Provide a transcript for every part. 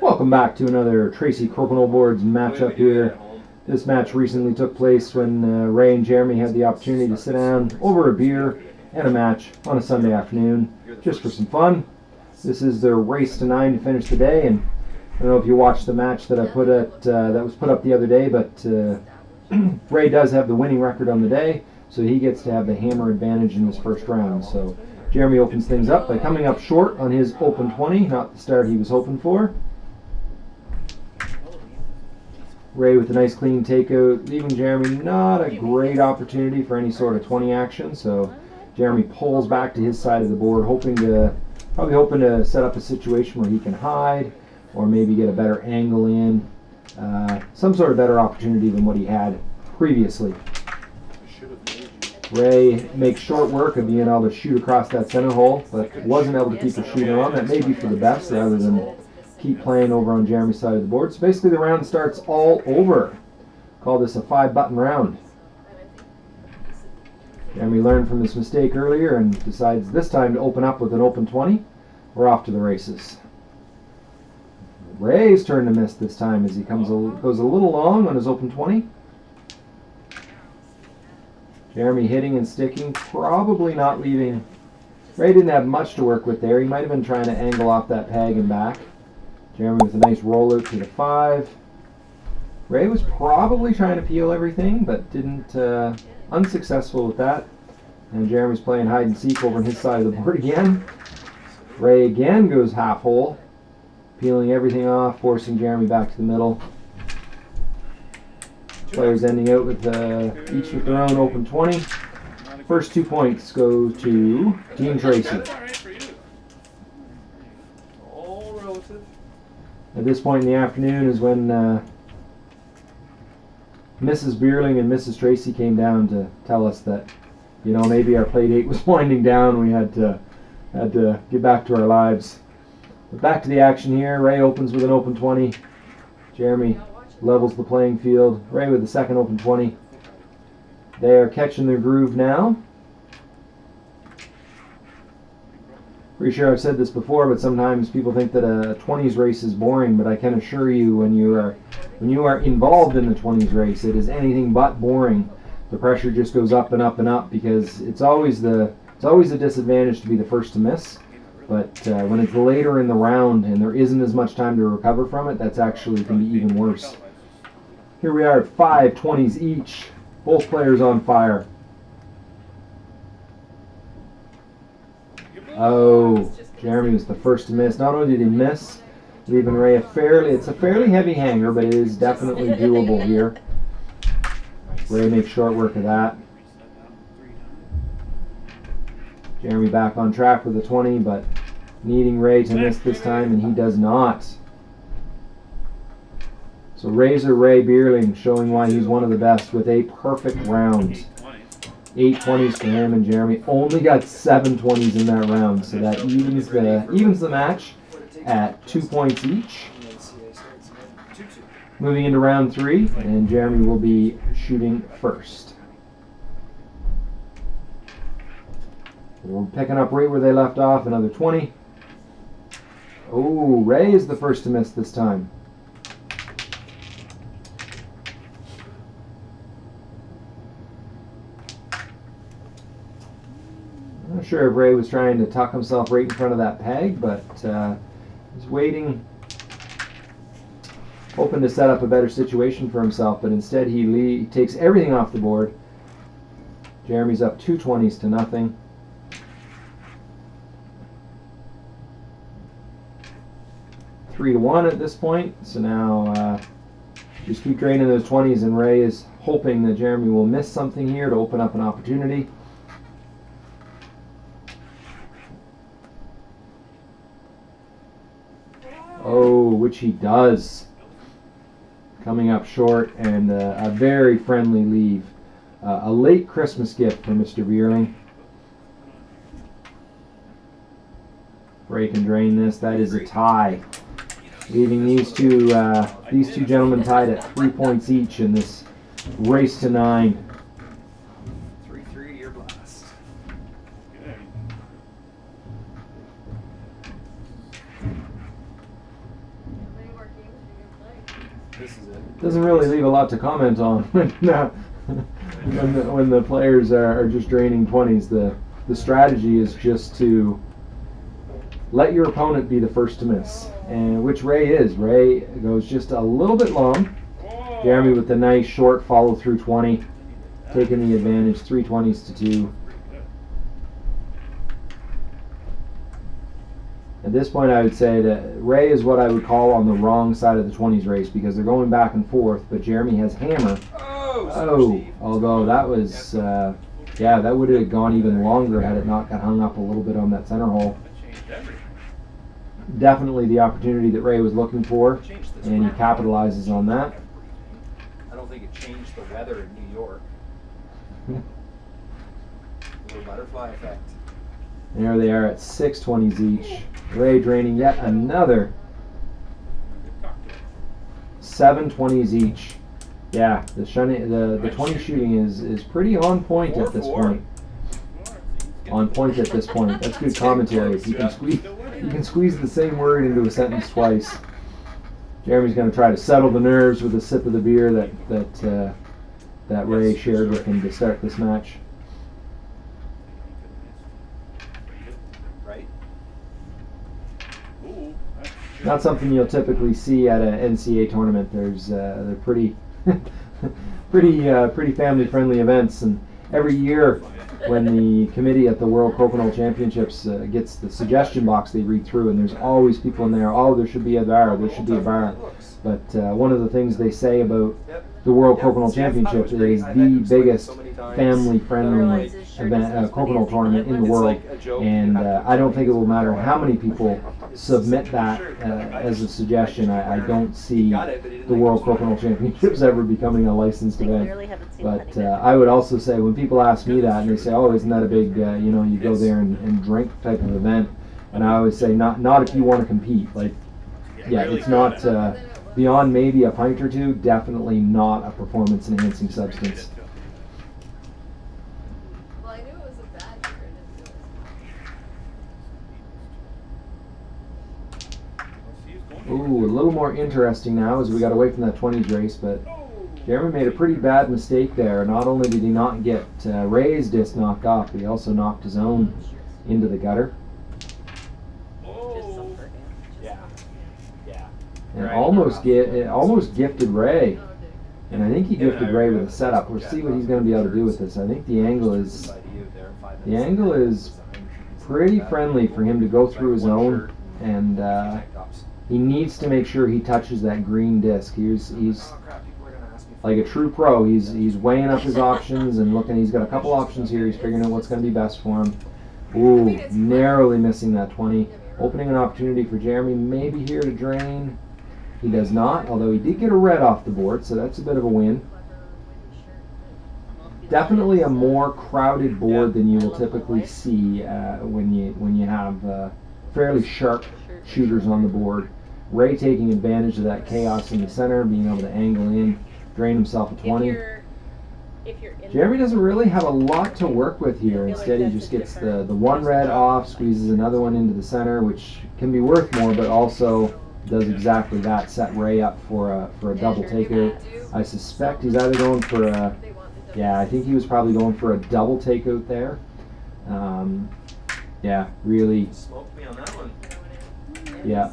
Welcome back to another Tracy Crokinole Boards matchup here. This match recently took place when uh, Ray and Jeremy had the opportunity to sit down over a beer and a match on a Sunday afternoon just for some fun. This is their race to nine to finish the day, and I don't know if you watched the match that I put at uh, that was put up the other day, but uh, Ray does have the winning record on the day, so he gets to have the hammer advantage in this first round. So Jeremy opens things up by coming up short on his open 20, not the start he was hoping for. Ray with a nice clean takeout, leaving Jeremy not a great opportunity for any sort of 20 action. So Jeremy pulls back to his side of the board, hoping to probably hoping to set up a situation where he can hide or maybe get a better angle in, uh, some sort of better opportunity than what he had previously. Ray makes short work of being able to shoot across that center hole, but wasn't able to keep the shooter on. That may be for the best rather than keep playing over on Jeremy's side of the board. So basically the round starts all over. Call this a five button round. Jeremy learned from his mistake earlier and decides this time to open up with an open 20. We're off to the races. Ray's turn to miss this time as he comes a, goes a little long on his open 20. Jeremy hitting and sticking, probably not leaving. Ray didn't have much to work with there. He might have been trying to angle off that peg and back. Jeremy with a nice roller to the five. Ray was probably trying to peel everything, but didn't, uh, unsuccessful with that. And Jeremy's playing hide and seek over on his side of the board again. Ray again goes half hole, peeling everything off, forcing Jeremy back to the middle. Players ending out with uh, each with their own open 20. First two points go to Dean Tracy. At this point in the afternoon is when uh, Mrs. Beerling and Mrs. Tracy came down to tell us that, you know, maybe our play date was winding down. And we had to had to get back to our lives. But back to the action here. Ray opens with an open 20. Jeremy levels the playing field. Ray with the second open 20. They are catching their groove now. Pretty sure I've said this before, but sometimes people think that a 20s race is boring. But I can assure you, when you are when you are involved in the 20s race, it is anything but boring. The pressure just goes up and up and up because it's always the it's always a disadvantage to be the first to miss. But uh, when it's later in the round and there isn't as much time to recover from it, that's actually can be even worse. Here we are at five 20s each. Both players on fire. Oh, Jeremy was the first to miss. Not only did he miss, leaving Ray a fairly, it's a fairly heavy hanger, but it is definitely doable here. Ray makes short work of that. Jeremy back on track with a 20, but needing Ray to miss this time, and he does not. So Razor Ray Beerling showing why he's one of the best with a perfect round. Eight 20s for him and Jeremy. Only got seven twenties in that round, so that evens the evens the match at two points each. Moving into round three, and Jeremy will be shooting first. We're picking up right where they left off, another 20. Oh, Ray is the first to miss this time. Sure if Ray was trying to tuck himself right in front of that peg, but uh, he's waiting, hoping to set up a better situation for himself, but instead he, takes everything off the board. Jeremy's up two 20s to nothing. three to one at this point. So now uh, just keep draining those 20s, and Ray is hoping that Jeremy will miss something here to open up an opportunity. Oh, which he does. Coming up short and uh, a very friendly leave. Uh, a late Christmas gift for Mr. Beerling. Break and drain this. That is a tie leaving these two uh, these two gentlemen tied at three points each in this race to nine. doesn't really leave a lot to comment on when, uh, when, the, when the players are, are just draining 20s. The, the strategy is just to let your opponent be the first to miss, and which Ray is. Ray goes just a little bit long. Jeremy with the nice short follow through 20, taking the advantage, 320s to 2. This point, I would say that Ray is what I would call on the wrong side of the 20s race because they're going back and forth, but Jeremy has hammer. Oh, Oh, although that was, uh, yeah, that would have gone even longer had it not got hung up a little bit on that center hole. Definitely the opportunity that Ray was looking for, and he capitalizes on that. I don't think it changed the weather in New York. Little butterfly effect. There they are at 620s each. Ray draining yet another 720s each. Yeah, the shunny, the the 20 shooting is is pretty on point at this point. On point at this point. That's good commentary. You can squeeze you can squeeze the same word into a sentence twice. Jeremy's going to try to settle the nerves with a sip of the beer that that uh, that Ray shared with him to start this match. Right? Not something you'll typically see at an NCAA tournament. There's uh, they're pretty pretty uh, pretty family friendly events, and every year when the committee at the World Crokinole Championships uh, gets the suggestion box, they read through, and there's always people in there. Oh, there should be a bar. There should be a bar. But uh, one of the things they say about the World Yep, Crokinole see, I thought it was Championship is the biggest family-friendly event, is uh, as funny Crokinole as tournament in the world. like a joke you And uh, I don't think it will matter how many people submit that uh, as a suggestion. I, I don't see Got it, but he didn't the World the sweater. Championships ever becoming a licensed event. clearly haven't seen But uh, I would also say when people ask me that and they say, "Oh, isn't that a big, uh, you know, you go there and, and drink type of event?" And I always say, "Not, not if you want to compete. Like, yeah, it's not uh, beyond maybe a pint or two. Definitely not a performance-enhancing substance." Well, I knew it was a bad year. I didn't realize Ooh, a little more interesting now as we got away from that 20s race, but Jeremy made a pretty bad mistake there. Not only did he not get uh, Ray's disc knocked off, but he also knocked his own into the gutter Just some for him. Just Yeah. Yeah. and Right. almost get almost gifted Ray. And I think he gifted Ray with a setup. We'll see what he's going to be able to do with this. I think the angle is the angle is pretty friendly for him to go through his own, and uh, he needs to make sure he touches that green disc. He's he's like a true pro. He's he's weighing up his options and looking. He's got a couple options here. He's figuring out what's going to be best for him. Ooh, narrowly missing that 20. Opening an opportunity for Jeremy, maybe here to drain. He does not, although he did get a red off the board, so that's a bit of a win. Definitely a more crowded board than you will typically see uh, when you when you have uh, fairly sharp shooters on the board. Ray taking advantage of that chaos in the center, being able to angle in, drain himself a If 20. you're, if you're in Jeremy doesn't really have a lot to work with here. Instead, he just gets the, the one red off, squeezes another one into the center, which can be worth more, but also does exactly that. Set Ray up for a for a double takeout. I suspect he's either going for a They want the yeah, I think he was probably going for a double takeout there. Um, yeah, really Smoked me on that one. Yeah.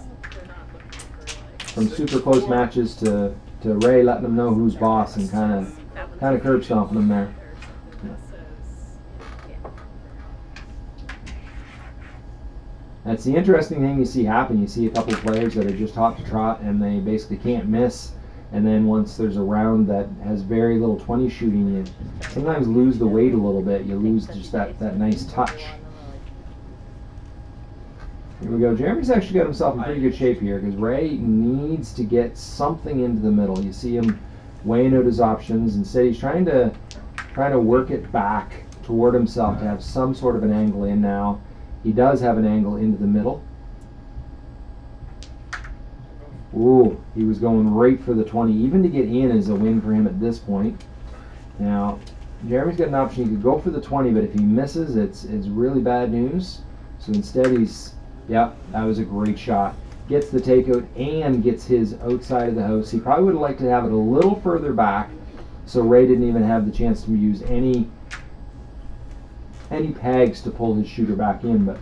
From super close matches to, to Ray letting them know who's boss and kind of kind of curb stomping them there. That's the interesting thing you see happen. You see a couple players that are just hot to trot and they basically can't miss. And then once there's a round that has very little 20 shooting, you sometimes lose the weight a little bit. You lose just that, that nice touch. Here we go. Jeremy's actually got himself in pretty good shape here because Ray needs to get something into the middle. You see him weighing out his options. Instead, he's trying to trying to work it back toward himself to have some sort of an angle in now. He does have an angle into the middle. Ooh, he was going right for the 20. Even to get in is a win for him at this point. Now, Jeremy's got an option. He could go for the 20, but if he misses, it's it's really bad news. So instead, he's, yep, that was a great shot. gets the takeout and gets his outside of the house. He probably would have liked to have it a little further back, so Ray didn't even have the chance to use any any pegs to pull his shooter back in. But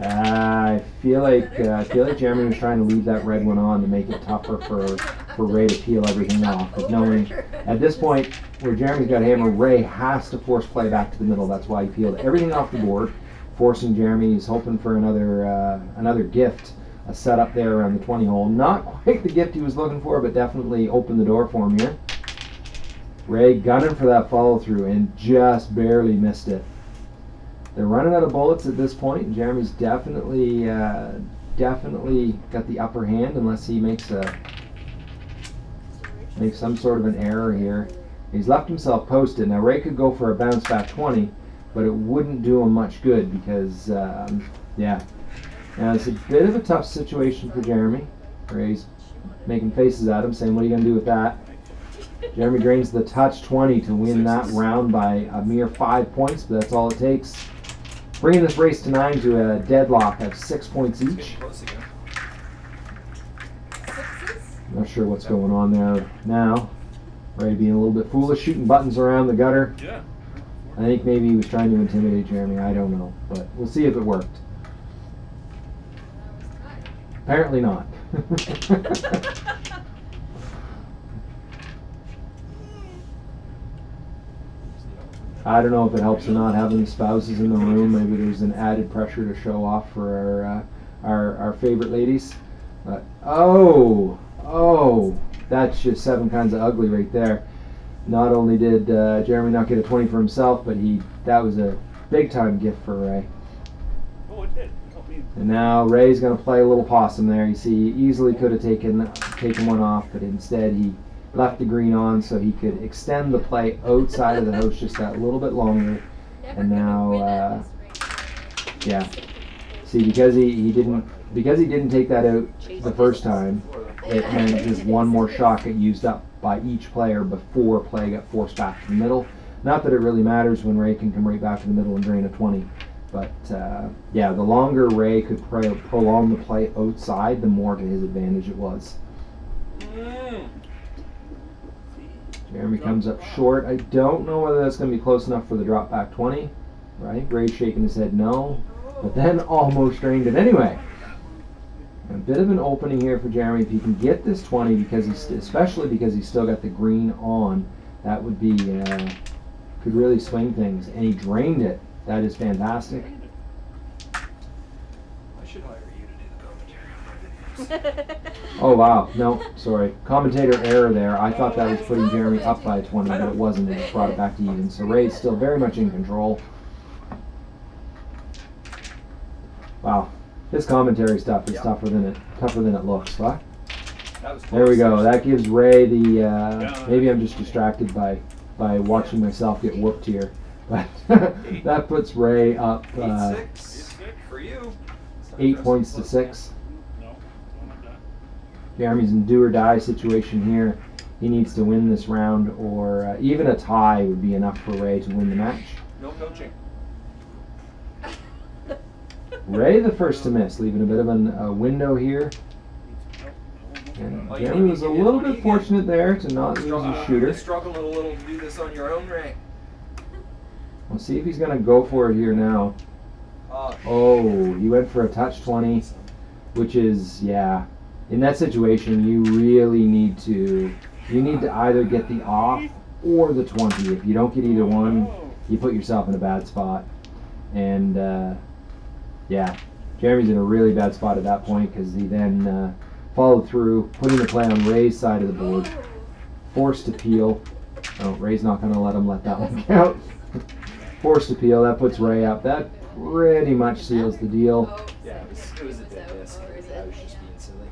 I feel like uh, I feel like Jeremy was trying to leave that red one on to make it tougher for for Ray to peel everything off. But knowing at this point where Jeremy's got a hammer, Ray has to force play back to the middle. That's why he peeled everything off the board, forcing Jeremy. He's hoping for another uh, another gift, a setup there around the 20 hole. Not quite the gift he was looking for, but definitely opened the door for him here. Ray gunning for that follow through and just barely missed it. They're running out of bullets at this point. Jeremy's definitely uh, definitely got the upper hand unless he makes a makes some sort of an error here. He's left himself posted. Now Ray could go for a bounce back 20, but it wouldn't do him much good because um, yeah. Now it's a bit of a tough situation for Jeremy. Ray's making faces at him, saying, "What are you gonna do with that?" Jeremy drains the touch 20 to win that round by a mere five points, but that's all it takes. Bringing this race to nine to a deadlock at six points each. getting close again. Sixes? Not sure what's going on there now. Ray being a little bit foolish, shooting buttons around the gutter. Yeah. I think maybe he was trying to intimidate Jeremy. I don't know, but we'll see if it worked. Apparently not. I don't know if it helps or not having spouses in the room. Maybe there's an added pressure to show off for our uh, our, our favorite ladies. But oh, oh, that's just seven kinds of ugly right there. Not only did uh, Jeremy not get a 20 for himself, but he that was a big time gift for Ray. Oh, it did. And now Ray's gonna play a little possum there. You see, he easily could have taken taken one off, but instead he left the green on so he could extend the play outside of the house just that little bit longer. Never And now, uh, yeah. See, because he, he didn't because he didn't take that out the first time, it meant just one more shot got used up by each player before play got forced back to the middle. Not that it really matters when Ray can come right back to the middle and drain a 20. But uh, yeah, the longer Ray could pro- prolong the play outside, the more to his advantage it was. Mm. Jeremy comes up short. I don't know whether that's going to be close enough for the drop back 20. Right? Ray's shaking his head no. But then almost drained it anyway. A bit of an opening here for Jeremy. If he can get this 20, because he's especially because he's still got the green on, that would be uh, could really swing things. And he drained it. That is fantastic. I should hire you to do the commentary on my videos. Oh wow, no, sorry. Commentator error there. I thought that was putting Jeremy up by 20, but it wasn't. It just brought it back to even. So Ray's still very much in control. Wow, this commentary stuff is Yeah. tougher than it tougher than it looks. Huh? That There we go. That gives Ray the. Uh, Yeah. maybe I'm just distracted by by watching myself get whooped here, but that puts Ray up Eight uh, six for you. Eight points to six. No, one like that. Jeremy's in do or die situation here. He needs to win this round, or uh, even a tie would be enough for Ray to win the match. No coaching. Ray the first to miss, leaving a bit of an, a window here. And Oh, Jeremy was a little bit fortunate there to not lose Struggle- his shooter. Struggling a little to do this on your own, Ray. We'll see if he's going to go for it here now. Uh, Oh, he went for a touch 20, which is, yeah. In that situation, you really need to, you need to either get the off or the 20. If you don't get either one, you put yourself in a bad spot. And uh, yeah, Jeremy's in a really bad spot at that point because he then uh, followed through, putting the play on Ray's side of the board, forced to peel. Oh, Ray's not going to let him let that one count. forced to peel. That puts Ray up. That pretty much seals the deal. Yeah, it was, it was a dead out I was just being silly.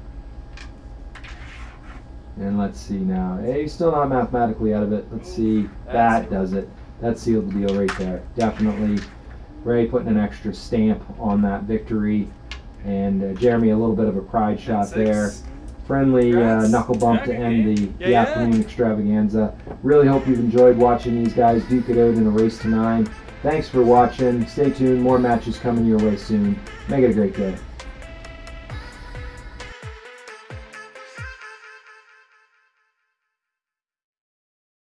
And let's see now. Hey, he's still not mathematically out of it. Let's see. That does it. That sealed the deal right there. Definitely. Ray putting an extra stamp on that victory. And uh, Jeremy a little bit of a pride shot there. Friendly uh, knuckle bump to end the, the yeah. afternoon extravaganza. Really hope you've enjoyed watching these guys duke it out in a race to nine. Thanks for watching. Stay tuned. More matches coming your way soon. Make it a great day.